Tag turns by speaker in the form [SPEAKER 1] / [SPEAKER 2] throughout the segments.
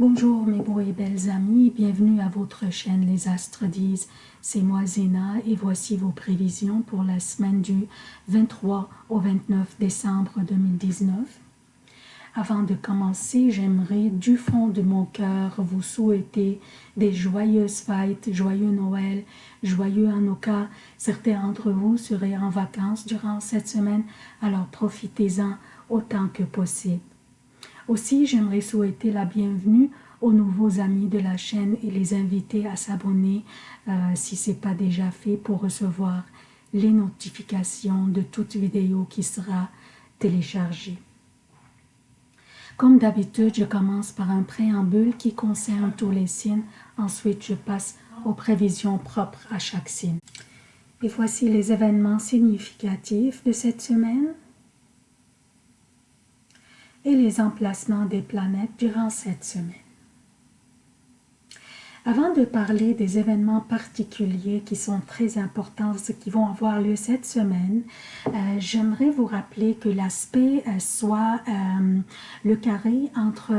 [SPEAKER 1] Bonjour mes beaux et belles amis, bienvenue à votre chaîne Les Astres disent. C'est moi Zéna et voici vos prévisions pour la semaine du 23 au 29 décembre 2019. Avant de commencer, j'aimerais du fond de mon cœur vous souhaiter des joyeuses fêtes, joyeux Noël, joyeux Hanukkah. Certains d'entre vous seraient en vacances durant cette semaine, alors profitez-en autant que possible. Aussi, j'aimerais souhaiter la bienvenue aux nouveaux amis de la chaîne et les inviter à s'abonner euh, si ce n'est pas déjà fait pour recevoir les notifications de toute vidéo qui sera téléchargée. Comme d'habitude, je commence par un préambule qui concerne tous les signes. Ensuite, je passe aux prévisions propres à chaque signe. Et voici les événements significatifs de cette semaine et les emplacements des planètes durant cette semaine. Avant de parler des événements particuliers qui sont très importants, qui vont avoir lieu cette semaine, euh, j'aimerais vous rappeler que l'aspect euh, soit euh, le carré entre,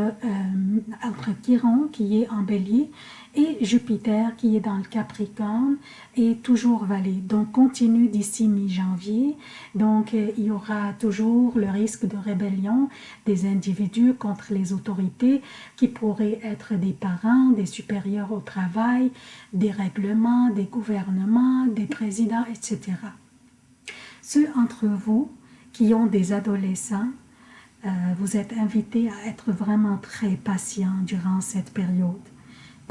[SPEAKER 1] entre Chiron qui est en bélier et Jupiter qui est dans le Capricorne est toujours valé. Donc continue d'ici mi-janvier. Donc il y aura toujours le risque de rébellion des individus contre les autorités qui pourraient être des parents, des supérieurs travail, des règlements, des gouvernements, des présidents, etc. Ceux entre vous qui ont des adolescents, euh, vous êtes invités à être vraiment très patients durant cette période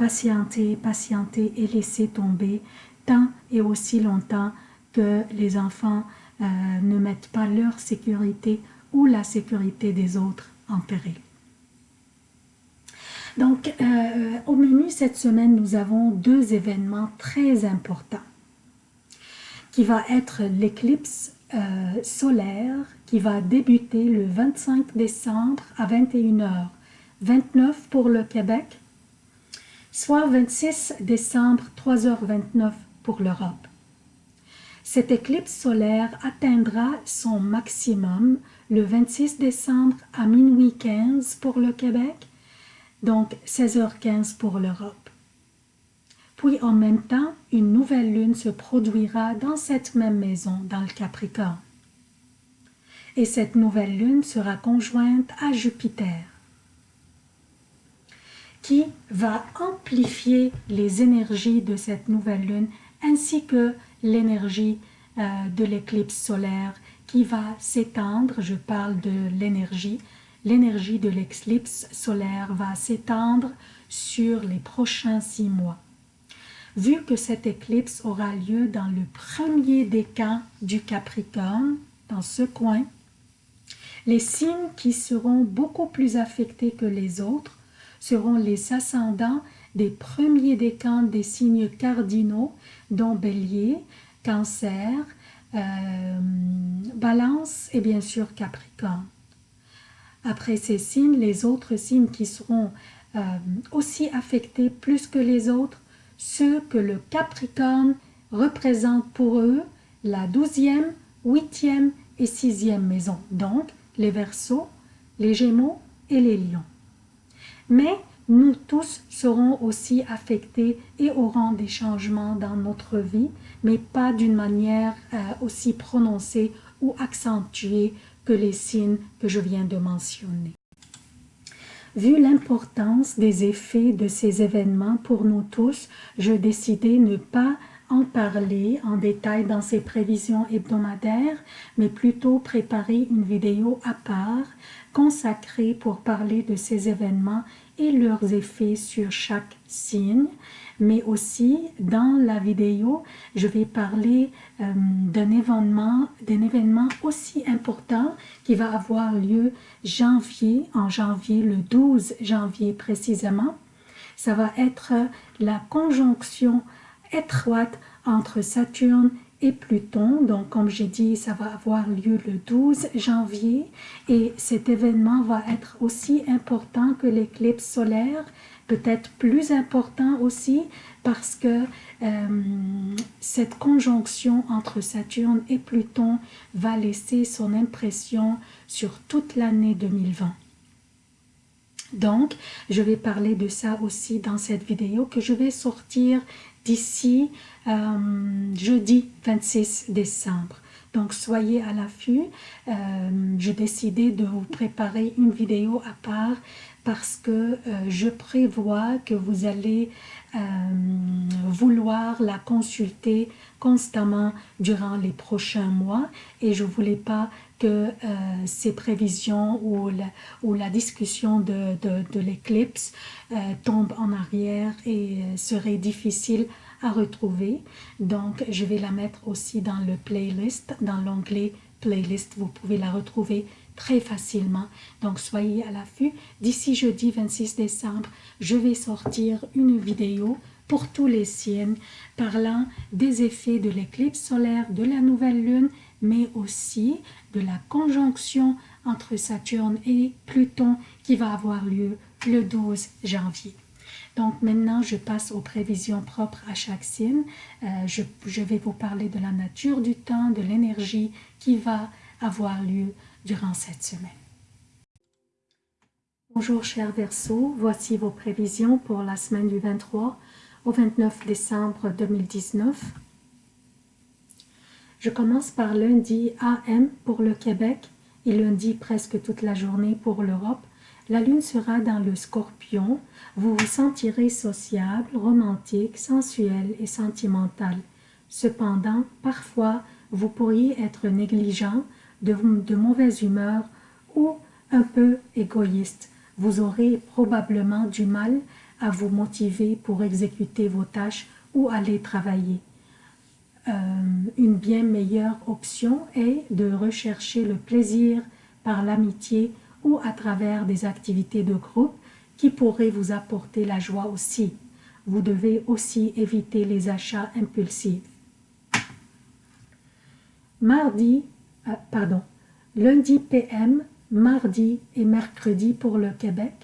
[SPEAKER 1] patienter, patienter et laisser tomber tant et aussi longtemps que les enfants euh, ne mettent pas leur sécurité ou la sécurité des autres en péril. Donc, euh, au menu cette semaine, nous avons deux événements très importants qui va être l'éclipse euh, solaire qui va débuter le 25 décembre à 21h, 29 pour le Québec soit 26 décembre 3h29 pour l'Europe. Cette éclipse solaire atteindra son maximum le 26 décembre à minuit 15 pour le Québec, donc 16h15 pour l'Europe. Puis en même temps, une nouvelle lune se produira dans cette même maison, dans le Capricorne. Et cette nouvelle lune sera conjointe à Jupiter qui va amplifier les énergies de cette nouvelle lune ainsi que l'énergie euh, de l'éclipse solaire qui va s'étendre, je parle de l'énergie, l'énergie de l'éclipse solaire va s'étendre sur les prochains six mois. Vu que cette éclipse aura lieu dans le premier décan du Capricorne, dans ce coin, les signes qui seront beaucoup plus affectés que les autres seront les ascendants des premiers décans des signes cardinaux, dont Bélier, Cancer, euh, Balance et bien sûr Capricorne. Après ces signes, les autres signes qui seront euh, aussi affectés plus que les autres, ceux que le Capricorne représente pour eux la douzième, huitième et sixième maison, donc les Verseaux, les Gémeaux et les Lions. Mais nous tous serons aussi affectés et aurons des changements dans notre vie, mais pas d'une manière euh, aussi prononcée ou accentuée les signes que je viens de mentionner. Vu l'importance des effets de ces événements pour nous tous, je décidai ne pas en parler en détail dans ces prévisions hebdomadaires, mais plutôt préparer une vidéo à part consacrée pour parler de ces événements et leurs effets sur chaque signe, mais aussi dans la vidéo, je vais parler euh, d'un événement, d'un événement aussi important qui va avoir lieu janvier, en janvier, le 12 janvier précisément. Ça va être la conjonction étroite entre Saturne et Pluton. Donc, comme j'ai dit, ça va avoir lieu le 12 janvier et cet événement va être aussi important que l'éclipse solaire, peut-être plus important aussi parce que euh, cette conjonction entre Saturne et Pluton va laisser son impression sur toute l'année 2020. Donc, je vais parler de ça aussi dans cette vidéo que je vais sortir d'ici euh, jeudi 26 décembre. Donc, soyez à l'affût. Euh, J'ai décidé de vous préparer une vidéo à part parce que euh, je prévois que vous allez euh, vouloir la consulter constamment durant les prochains mois et je voulais pas que euh, ces prévisions ou la, discussion de l'éclipse euh, tombe en arrière et euh, serait difficile à retrouver. Donc, je vais la mettre aussi dans le playlist, dans l'onglet playlist. Vous pouvez la retrouver très facilement. Donc, soyez à l'affût. D'ici jeudi 26 décembre, je vais sortir une vidéo pour tous les signes parlant des effets de l'éclipse solaire, de la nouvelle lune, mais aussi de la conjonction entre Saturne et Pluton qui va avoir lieu le 12 janvier. Donc maintenant, je passe aux prévisions propres à chaque signe. Euh, je, je, vais vous parler de la nature du temps, de l'énergie qui va avoir lieu durant cette semaine. Bonjour chers Verseaux, voici vos prévisions pour la semaine du 23 au 29 décembre 2019. Je commence par lundi AM pour le Québec et lundi presque toute la journée pour l'Europe. La lune sera dans le scorpion. Vous vous sentirez sociable, romantique, sensuel et sentimental. Cependant, parfois, vous pourriez être négligent, de, de mauvaise humeur ou un peu égoïste. Vous aurez probablement du mal à vous motiver pour exécuter vos tâches ou aller travailler. Euh, une bien meilleure option est de rechercher le plaisir par l'amitié ou à travers des activités de groupe qui pourraient vous apporter la joie aussi. Vous devez aussi éviter les achats impulsifs. Mardi, euh, pardon, lundi PM, mardi et mercredi pour le Québec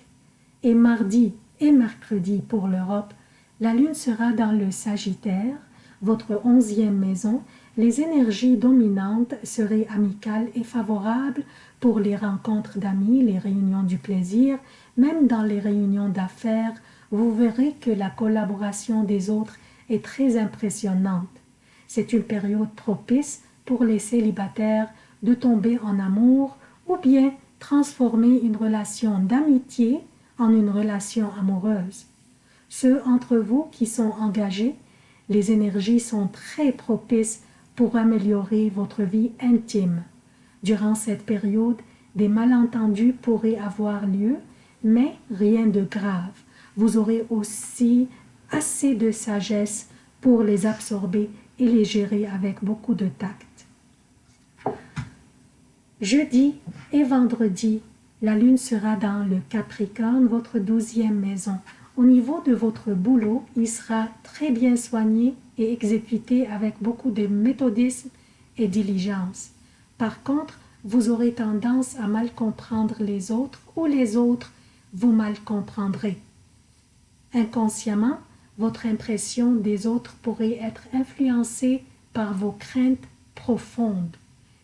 [SPEAKER 1] et mardi et mercredi pour l'Europe, la Lune sera dans le Sagittaire, votre onzième maison, les énergies dominantes seraient amicales et favorables pour les rencontres d'amis, les réunions du plaisir, même dans les réunions d'affaires, vous verrez que la collaboration des autres est très impressionnante. C'est une période propice pour les célibataires de tomber en amour ou bien transformer une relation d'amitié en une relation amoureuse. Ceux entre vous qui sont engagés, les énergies sont très propices pour améliorer votre vie intime. Durant cette période, des malentendus pourraient avoir lieu, mais rien de grave. Vous aurez aussi assez de sagesse pour les absorber et les gérer avec beaucoup de tact. Jeudi et vendredi, la lune sera dans le Capricorne, votre douzième maison. Au niveau de votre boulot, il sera très bien soigné et exécuté avec beaucoup de méthodisme et diligence. Par contre, vous aurez tendance à mal comprendre les autres ou les autres vous mal comprendrez. Inconsciemment, votre impression des autres pourrait être influencée par vos craintes profondes.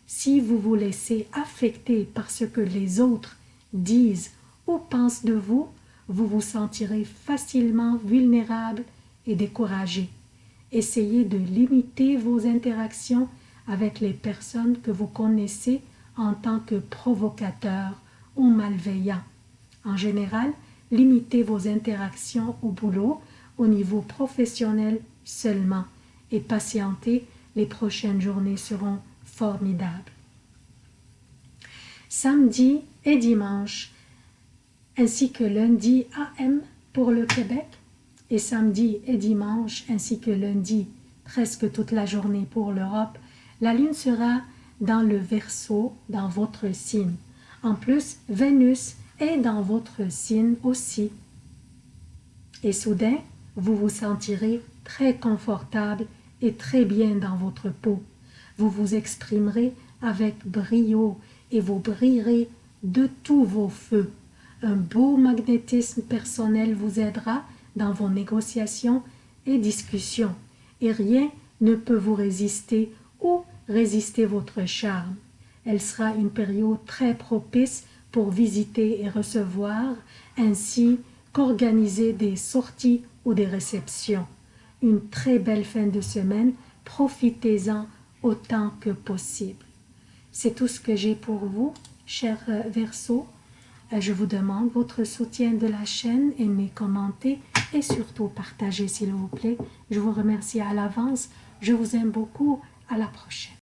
[SPEAKER 1] Si vous vous laissez affecter par ce que les autres disent ou pensent de vous, vous vous sentirez facilement vulnérable et découragé. Essayez de limiter vos interactions avec les personnes que vous connaissez en tant que provocateurs ou malveillants. En général, limitez vos interactions au boulot au niveau professionnel seulement et patientez, les prochaines journées seront formidables. Samedi et dimanche, ainsi que lundi AM pour le Québec et samedi et dimanche ainsi que lundi presque toute la journée pour l'Europe, la Lune sera dans le Verseau dans votre signe. En plus, Vénus est dans votre signe aussi. Et soudain, vous vous sentirez très confortable et très bien dans votre peau. Vous vous exprimerez avec brio et vous brillerez de tous vos feux. Un beau magnétisme personnel vous aidera dans vos négociations et discussions, et rien ne peut vous résister ou résister votre charme. Elle sera une période très propice pour visiter et recevoir, ainsi qu'organiser des sorties ou des réceptions. Une très belle fin de semaine, profitez-en autant que possible. C'est tout ce que j'ai pour vous, chers euh, Verseaux. Euh, je vous demande votre soutien de la chaîne, aimez, commentez et surtout partagez s'il vous plaît. Je vous remercie à l'avance. Je vous aime beaucoup. À la prochaine.